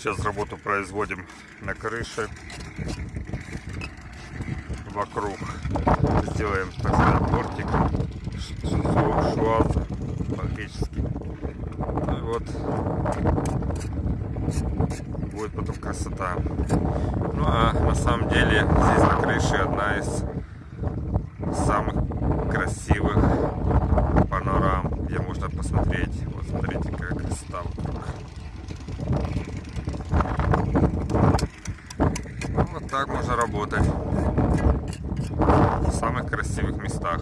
Сейчас работу производим на крыше. Вокруг сделаем, так сказать, бортик. Шуаз фактически. Ну и вот будет потом красота. Ну а на самом деле здесь на крыше одна из самых красивых панорам, где можно посмотреть. Вот смотрите, какая красота вокруг. Ну, вот так можно работать в самых красивых местах.